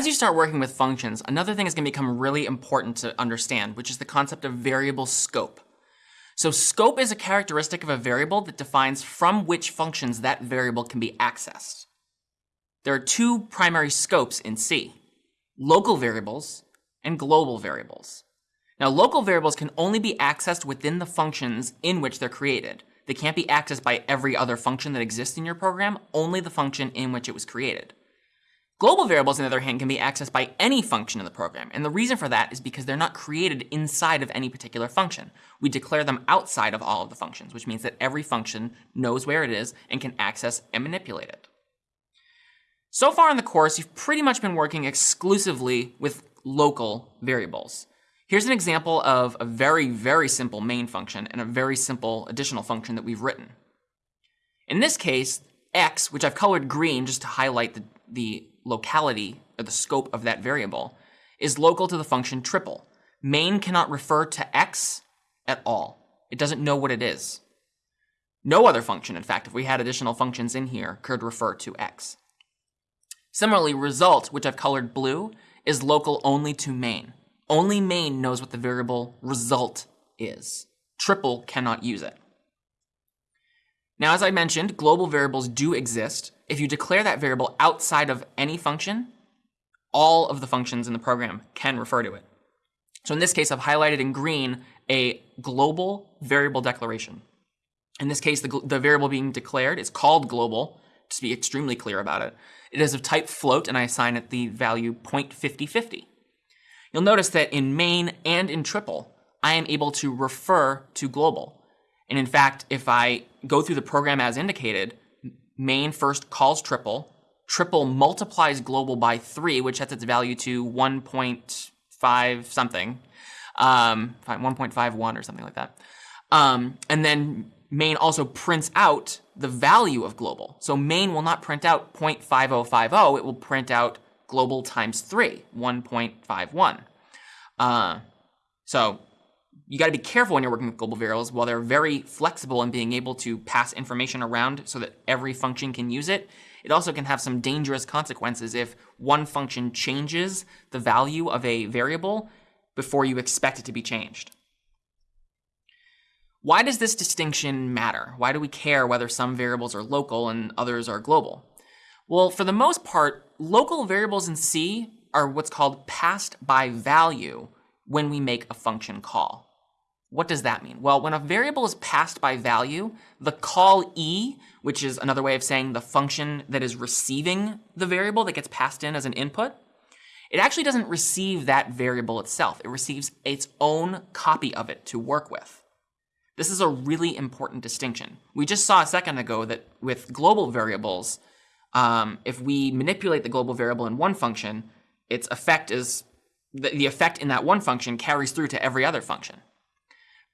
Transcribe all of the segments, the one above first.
as you start working with functions, another thing is going to become really important to understand, which is the concept of variable scope. So scope is a characteristic of a variable that defines from which functions that variable can be accessed. There are two primary scopes in C, local variables and global variables. Now local variables can only be accessed within the functions in which they're created. They can't be accessed by every other function that exists in your program, only the function in which it was created. Global variables, on the other hand, can be accessed by any function in the program, and the reason for that is because they're not created inside of any particular function. We declare them outside of all of the functions, which means that every function knows where it is and can access and manipulate it. So far in the course, you've pretty much been working exclusively with local variables. Here's an example of a very, very simple main function and a very simple additional function that we've written. In this case, x, which I've colored green just to highlight the, the locality or the scope of that variable is local to the function triple. Main cannot refer to x at all. It doesn't know what it is. No other function, in fact, if we had additional functions in here, could refer to x. Similarly, result, which I've colored blue, is local only to main. Only main knows what the variable result is. Triple cannot use it. Now, as I mentioned, global variables do exist. If you declare that variable outside of any function, all of the functions in the program can refer to it. So in this case, I've highlighted in green a global variable declaration. In this case, the, the variable being declared is called global, to be extremely clear about it. It is of type float, and I assign it the value 0.5050. You'll notice that in main and in triple, I am able to refer to global. And in fact, if I go through the program as indicated, main first calls triple, triple multiplies global by 3, which sets its value to 1.5 something, um, 1.51 or something like that. Um, and then main also prints out the value of global. So main will not print out 0.5050, it will print out global times 3, 1.51. Uh, so you got to be careful when you're working with global variables. While they're very flexible in being able to pass information around so that every function can use it, it also can have some dangerous consequences if one function changes the value of a variable before you expect it to be changed. Why does this distinction matter? Why do we care whether some variables are local and others are global? Well, for the most part, local variables in C are what's called passed by value when we make a function call. What does that mean? Well, when a variable is passed by value, the call e, which is another way of saying the function that is receiving the variable that gets passed in as an input, it actually doesn't receive that variable itself. It receives its own copy of it to work with. This is a really important distinction. We just saw a second ago that with global variables, um, if we manipulate the global variable in one function, its effect is the, the effect in that one function carries through to every other function.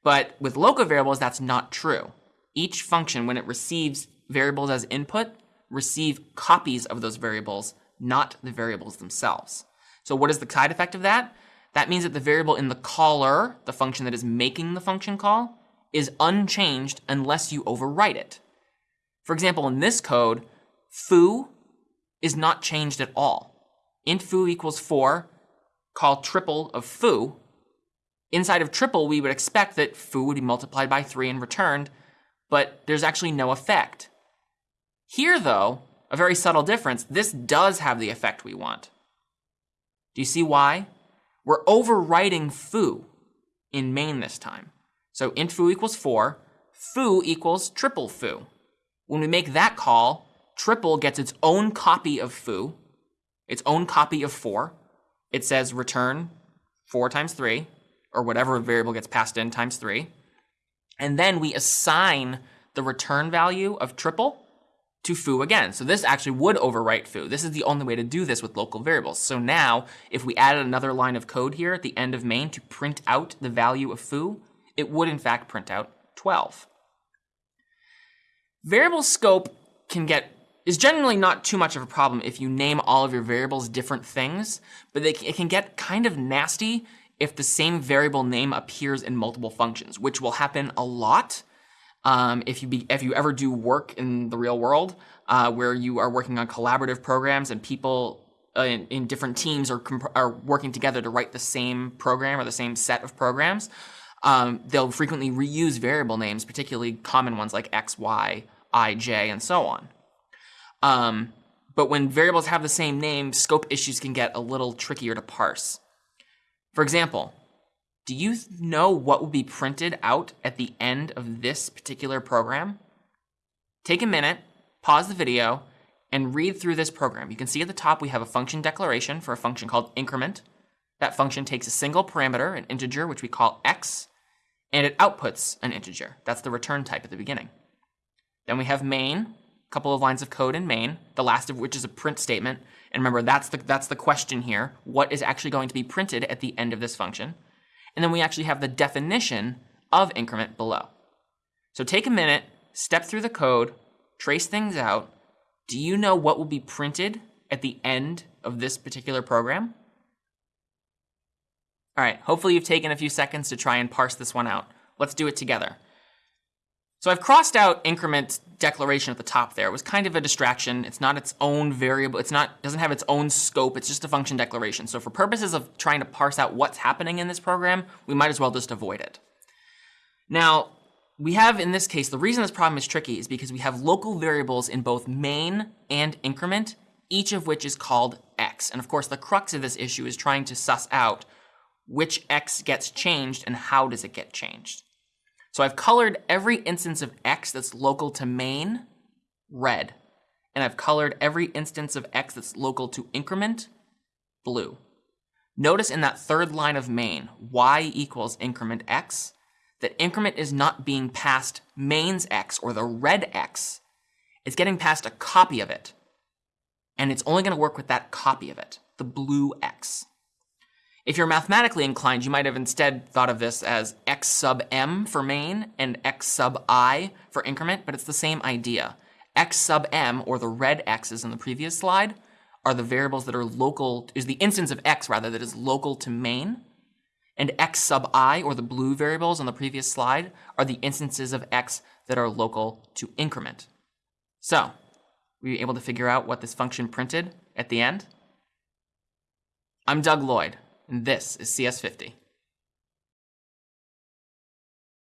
But with local variables, that's not true. Each function, when it receives variables as input, receive copies of those variables, not the variables themselves. So what is the side effect of that? That means that the variable in the caller, the function that is making the function call, is unchanged unless you overwrite it. For example, in this code, foo is not changed at all. int foo equals 4, call triple of foo, Inside of triple, we would expect that foo would be multiplied by 3 and returned, but there's actually no effect. Here, though, a very subtle difference, this does have the effect we want. Do you see why? We're overwriting foo in main this time. So int foo equals 4, foo equals triple foo. When we make that call, triple gets its own copy of foo, its own copy of 4. It says return 4 times 3, or whatever variable gets passed in times 3. And then we assign the return value of triple to foo again. So this actually would overwrite foo. This is the only way to do this with local variables. So now, if we added another line of code here at the end of main to print out the value of foo, it would in fact print out 12. Variable scope can get is generally not too much of a problem if you name all of your variables different things, but they, it can get kind of nasty if the same variable name appears in multiple functions, which will happen a lot um, if you be, if you ever do work in the real world uh, where you are working on collaborative programs and people uh, in, in, different teams are, are working together to write the same program or the same set of programs, um, they'll frequently reuse variable names, particularly common ones like x, y, i, j, and so on. Um, but when variables have the same name, scope issues can get a little trickier to parse. For example, do you know what will be printed out at the end of this particular program? Take a minute, pause the video, and read through this program. You can see at the top we have a function declaration for a function called increment. That function takes a single parameter, an integer, which we call x, and it outputs an integer. That's the return type at the beginning. Then we have main, couple of lines of code in main, the last of which is a print statement. And remember, that's the, that's the question here. What is actually going to be printed at the end of this function? And then we actually have the definition of increment below. So take a minute, step through the code, trace things out. Do you know what will be printed at the end of this particular program? All right, hopefully you've taken a few seconds to try and parse this one out. Let's do it together. So I've crossed out increment declaration at the top there. It was kind of a distraction. It's not its own variable. It's not doesn't have its own scope. It's just a function declaration. So for purposes of trying to parse out what's happening in this program, we might as well just avoid it. Now, we have in this case, the reason this problem is tricky is because we have local variables in both main and increment, each of which is called x. And of course, the crux of this issue is trying to suss out which x gets changed and how does it get changed. So I've colored every instance of x that's local to main red. And I've colored every instance of x that's local to increment blue. Notice in that third line of main, y equals increment x, that increment is not being passed main's x or the red x. It's getting passed a copy of it. And it's only going to work with that copy of it, the blue x. If you're mathematically inclined, you might have instead thought of this as x sub m for main and x sub i for increment, but it's the same idea. x sub m, or the red x's in the previous slide, are the variables that are local, is the instance of x rather, that is local to main. And x sub i, or the blue variables on the previous slide, are the instances of x that are local to increment. So, were you able to figure out what this function printed at the end? I'm Doug Lloyd and this is CS50.